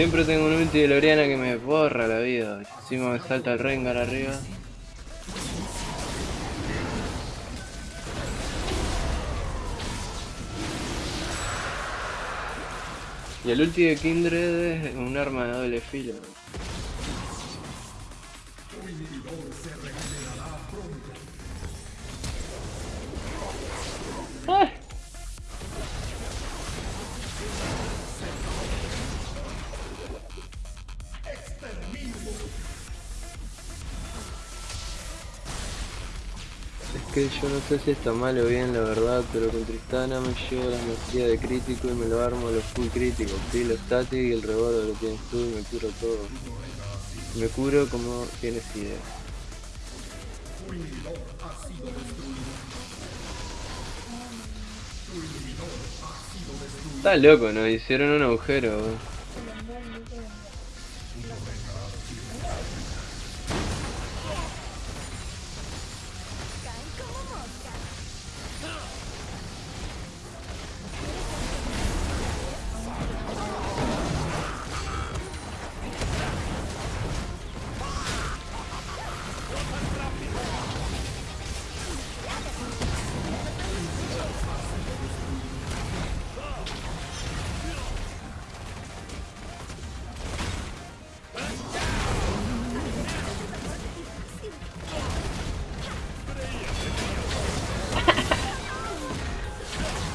Siempre tengo un ulti de Loriana que me borra la vida. Encima me salta el Rengar arriba. Y el ulti de Kindred es un arma de doble filo. ¡Ah! Que yo no sé si está mal o bien la verdad, pero con Tristana me llevo la maestría de crítico y me lo armo a los full críticos. Sí, lo static y el rebordo lo tienes tú y me curo todo. Me curo como tienes idea. Está loco, nos hicieron un agujero. weón.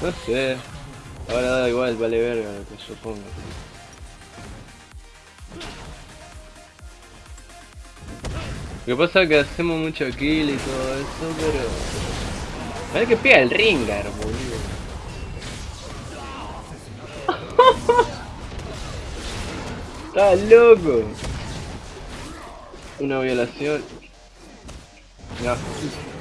No sé. Ahora da igual, vale verga lo que yo ponga. Lo que pasa es que hacemos mucho kill y todo eso, pero... Parece que pega el Ringar, boludo. Está loco. Una violación. No.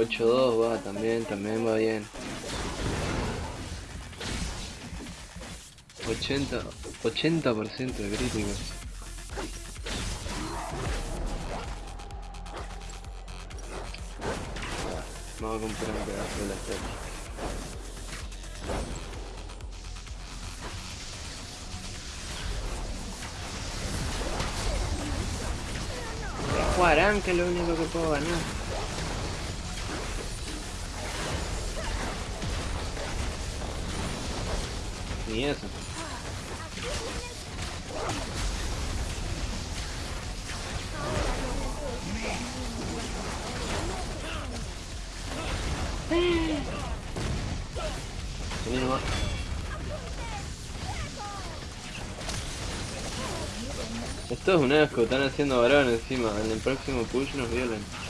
Ocho dos va también, también va bien. 80, 80% de críticos. Vamos a comprar un pedazo de la serie. Jugarán que es lo único que puedo ganar. Ni eso. Esto es un asco, están haciendo varón encima, en el próximo push nos violan.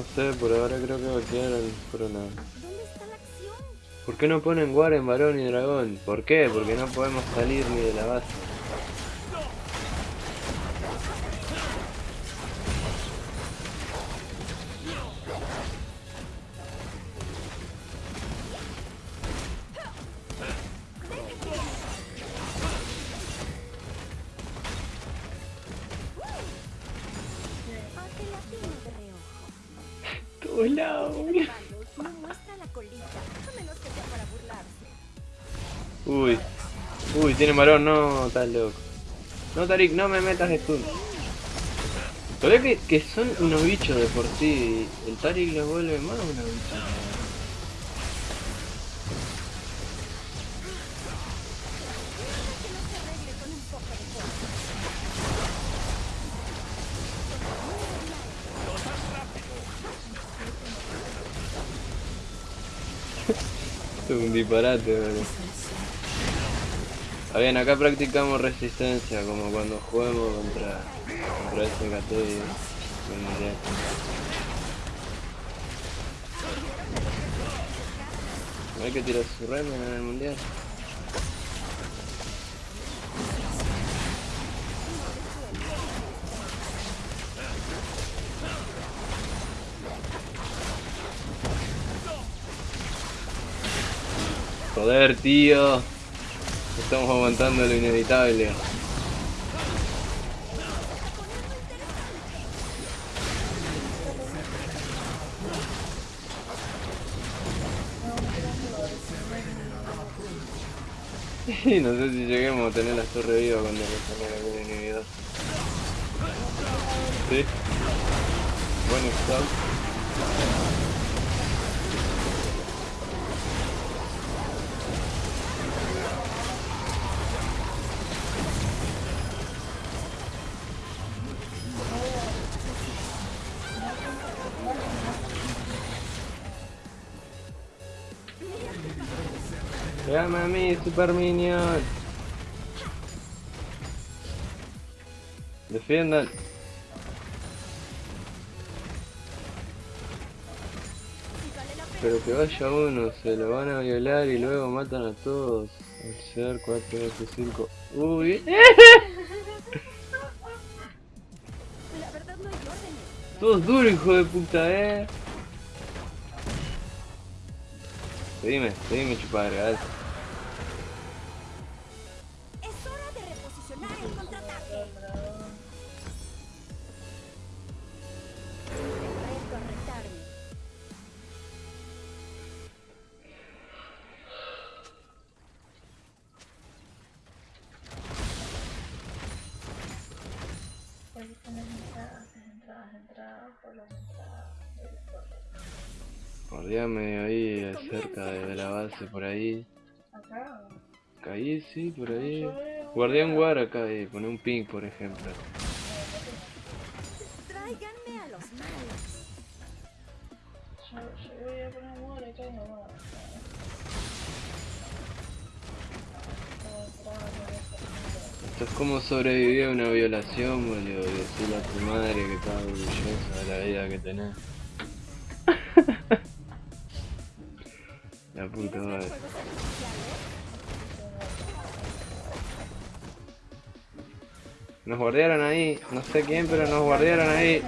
No sé, por ahora creo que va a quedar el corona. ¿Dónde está la acción? ¿Por qué no ponen War en varón y dragón? ¿Por qué? Porque no podemos salir ni de la base. Uy. Uy, tiene varón, no, estás loco. No, Tarik, no me metas stun. Todavía que, que son unos bichos de por sí. El Tarik los vuelve más unos bichos. Es un disparate, boludo. Está bien, acá practicamos resistencia, como cuando juguemos contra, contra el mundial. No hay que tirar su remen en el mundial. Joder, tío. Estamos aguantando lo inevitable. Y no sé si lleguemos a tener la torre viva cuando ponga algún inhibidor. Sí. Buen stop. Llama a mí, Super Minion. Defiendan. Pero que vaya uno, se lo van a violar y luego matan a todos. Al ser 4, 8, 5. Uy. Todos duros, hijo de puta, eh. Seguime, seguime, chupadre, Guardiame ahí, cerca de la base, por ahí. Acá. Ahí, sí, por ahí. Guardián War acá, ahí, pone un ping, por ejemplo. Tráiganme a los malos. Yo, yo voy a poner modo acá y no. Esto es como sobrevivir a una violación, boludo. Y decirle a tu madre que estás orgullosa de la vida que tenés. Nos guardiaron ahí, no sé quién, pero nos guardiaron ahí.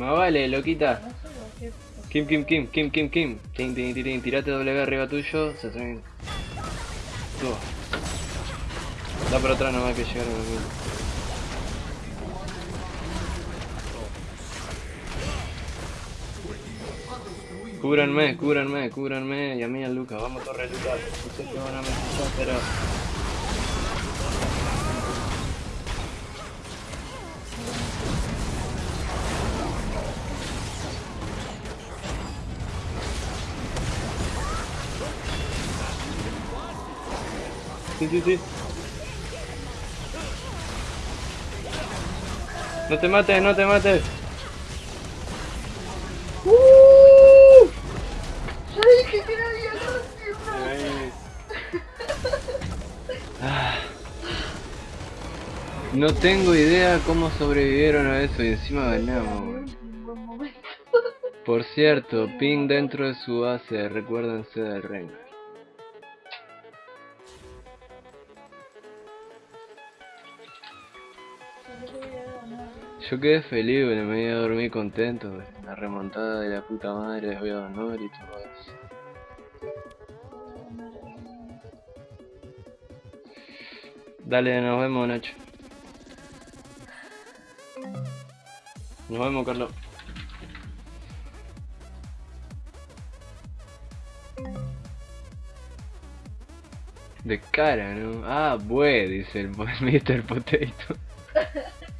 Más vale, loquita. Kim, Kim, Kim, Kim, Kim, Kim. Tin, tin, tin, tin. Tirate W arriba tuyo. Se hacen. Tú. Da por atrás nomás que llegaron a mí. Cúbranme, cúbranme, cúbranme. Y a mí a Luca. Vamos, corre, Luca. No sé qué van a necesitar, pero. Sí, sí, sí. No te mates, no te mates. Ahí. Ah. No tengo idea cómo sobrevivieron a eso y encima ganamos. Por cierto, ping dentro de su base, recuérdense del Rengar. Yo voy a quedé feliz, güey, me iba a dormir contento. La remontada de la puta madre de Veo Honor y todo eso. Dale, nos vemos, Nacho. Nos vemos, Carlos. De cara, ¿no? Ah, bue, dice el Mr. Potato.